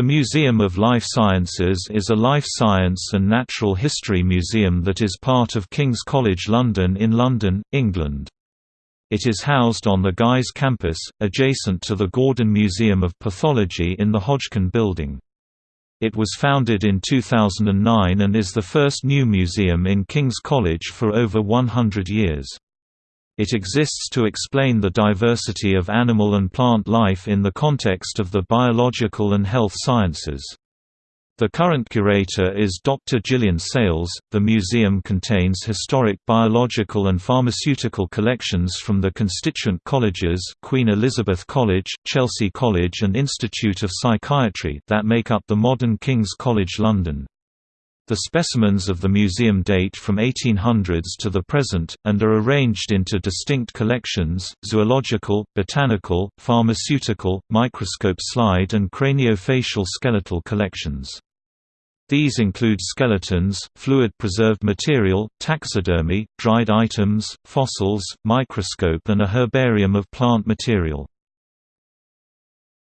The Museum of Life Sciences is a life science and natural history museum that is part of King's College London in London, England. It is housed on the Guy's campus, adjacent to the Gordon Museum of Pathology in the Hodgkin Building. It was founded in 2009 and is the first new museum in King's College for over 100 years. It exists to explain the diversity of animal and plant life in the context of the biological and health sciences. The current curator is Dr. Gillian Sales. The museum contains historic biological and pharmaceutical collections from the constituent colleges Queen Elizabeth College, Chelsea College and Institute of Psychiatry that make up the modern King's College London. The specimens of the museum date from 1800s to the present, and are arranged into distinct collections, zoological, botanical, pharmaceutical, microscope slide and craniofacial skeletal collections. These include skeletons, fluid-preserved material, taxidermy, dried items, fossils, microscope and a herbarium of plant material.